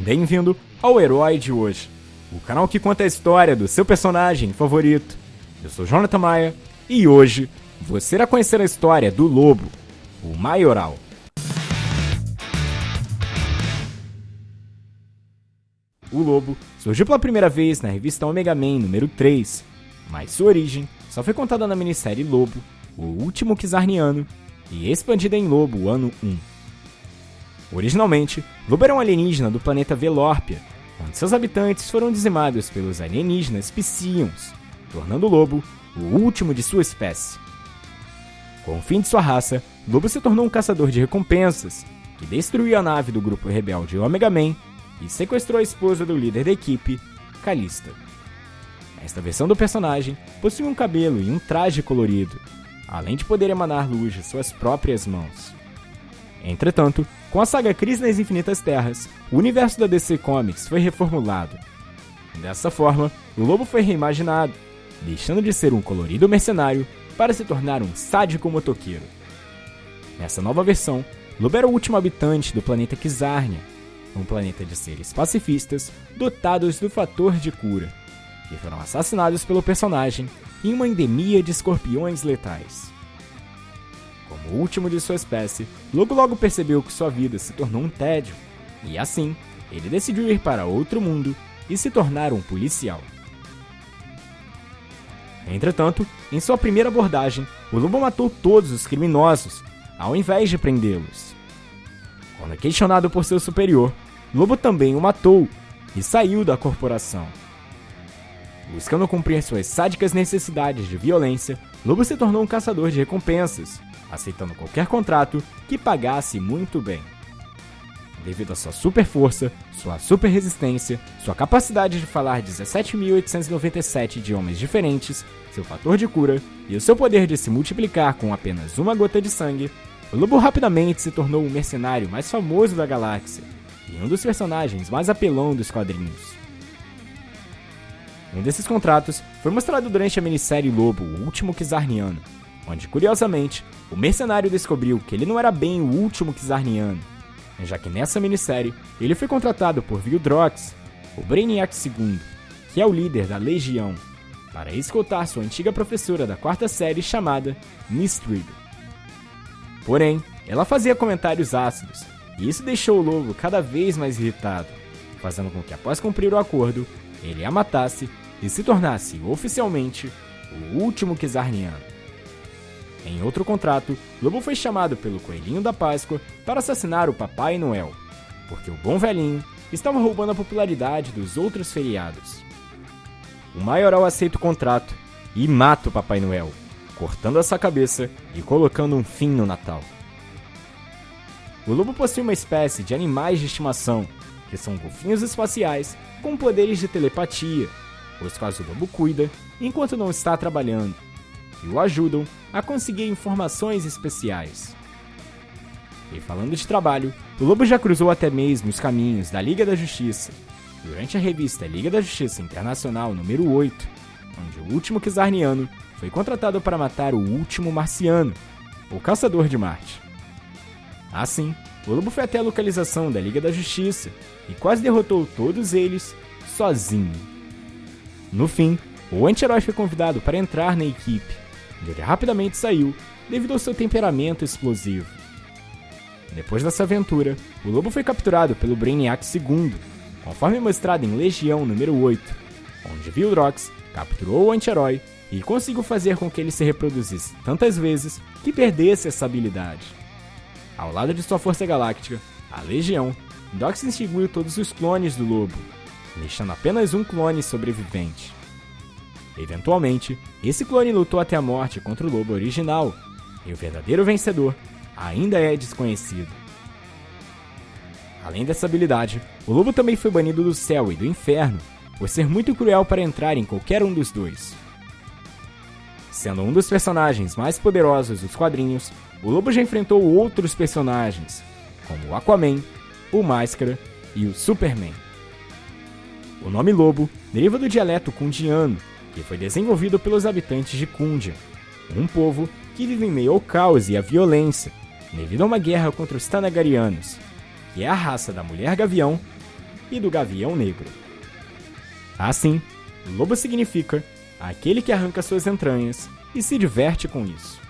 Bem-vindo ao Herói de hoje, o canal que conta a história do seu personagem favorito. Eu sou Jonathan Maia e hoje você irá conhecer a história do Lobo, o Maioral. O Lobo surgiu pela primeira vez na revista Omega Man número 3, mas sua origem só foi contada na minissérie Lobo, o último Kizarniano, e expandida em Lobo ano 1. Originalmente, Lobo era um alienígena do planeta Velórpia, onde seus habitantes foram dizimados pelos alienígenas Psions, tornando Lobo o último de sua espécie. Com o fim de sua raça, Lobo se tornou um caçador de recompensas, que destruiu a nave do grupo rebelde Omega Man e sequestrou a esposa do líder da equipe, Calista. Esta versão do personagem possui um cabelo e um traje colorido, além de poder emanar luz de suas próprias mãos. Entretanto, com a saga Crise nas Infinitas Terras, o universo da DC Comics foi reformulado. Dessa forma, o lobo foi reimaginado, deixando de ser um colorido mercenário para se tornar um sádico motoqueiro. Nessa nova versão, Lobo era o último habitante do planeta Kizarnia, um planeta de seres pacifistas dotados do fator de cura, que foram assassinados pelo personagem em uma endemia de escorpiões letais. O último de sua espécie, Logo logo percebeu que sua vida se tornou um tédio, e assim, ele decidiu ir para outro mundo e se tornar um policial. Entretanto, em sua primeira abordagem, o lobo matou todos os criminosos, ao invés de prendê-los. Quando questionado por seu superior, Lobo também o matou e saiu da corporação. Buscando cumprir suas sádicas necessidades de violência, Lobo se tornou um caçador de recompensas, aceitando qualquer contrato que pagasse muito bem. Devido à sua super força, sua super resistência, sua capacidade de falar 17.897 idiomas diferentes, seu fator de cura e o seu poder de se multiplicar com apenas uma gota de sangue, o lobo rapidamente se tornou o mercenário mais famoso da galáxia e um dos personagens mais apelão dos quadrinhos. Um desses contratos foi mostrado durante a minissérie Lobo, o último Kizarniano, onde, curiosamente, o mercenário descobriu que ele não era bem o último Kizarniano, já que nessa minissérie ele foi contratado por Vildrox, o Brainiac II, que é o líder da Legião, para escoltar sua antiga professora da quarta série chamada Mistrid. Porém, ela fazia comentários ácidos, e isso deixou o lobo cada vez mais irritado, fazendo com que, após cumprir o acordo, ele a matasse e se tornasse oficialmente o último Kizarniano. Em outro contrato, Lobo foi chamado pelo Coelhinho da Páscoa para assassinar o Papai Noel, porque o bom velhinho estava roubando a popularidade dos outros feriados. O maioral aceita o contrato e mata o Papai Noel, cortando a sua cabeça e colocando um fim no Natal. O lobo possui uma espécie de animais de estimação, que são golfinhos espaciais com poderes de telepatia, os quais o lobo cuida enquanto não está trabalhando, e o ajudam a conseguir informações especiais. E falando de trabalho, o lobo já cruzou até mesmo os caminhos da Liga da Justiça, durante a revista Liga da Justiça Internacional número 8, onde o último Kizarniano foi contratado para matar o último marciano, o Caçador de Marte. Assim, o lobo foi até a localização da Liga da Justiça e quase derrotou todos eles sozinho. No fim, o anti-herói foi convidado para entrar na equipe, onde ele rapidamente saiu devido ao seu temperamento explosivo. Depois dessa aventura, o lobo foi capturado pelo Brainiac II, conforme mostrado em Legião número 8, onde Vildrox capturou o anti-herói e conseguiu fazer com que ele se reproduzisse tantas vezes que perdesse essa habilidade. Ao lado de sua força galáctica, a Legião, Dox extinguiu todos os clones do lobo, deixando apenas um clone sobrevivente. Eventualmente, esse clone lutou até a morte contra o lobo original, e o verdadeiro vencedor ainda é desconhecido. Além dessa habilidade, o lobo também foi banido do céu e do inferno, por ser muito cruel para entrar em qualquer um dos dois. Sendo um dos personagens mais poderosos dos quadrinhos, o lobo já enfrentou outros personagens, como o Aquaman, o Máscara e o Superman. O nome lobo deriva do dialeto kundiano, que foi desenvolvido pelos habitantes de Kundia, um povo que vive em meio ao caos e à violência, devido a uma guerra contra os Tanagarianos, que é a raça da mulher gavião, e do Gavião Negro. Assim, lobo significa aquele que arranca suas entranhas e se diverte com isso.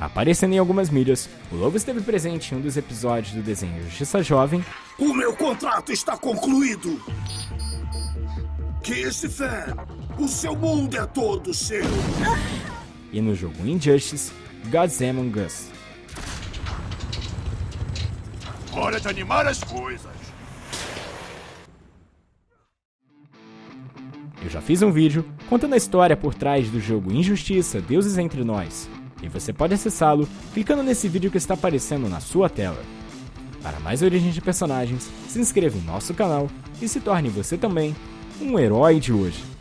Aparecendo em algumas mídias, o Lobo esteve presente em um dos episódios do desenho Justiça Jovem. O meu contrato está concluído! Kiss Fan, o seu mundo é todo seu! E no jogo Injustice, God's Among Us. Hora de animar as coisas! Eu já fiz um vídeo contando a história por trás do jogo Injustiça Deuses Entre Nós, e você pode acessá-lo clicando nesse vídeo que está aparecendo na sua tela. Para mais origens de personagens, se inscreva em nosso canal e se torne você também um herói de hoje.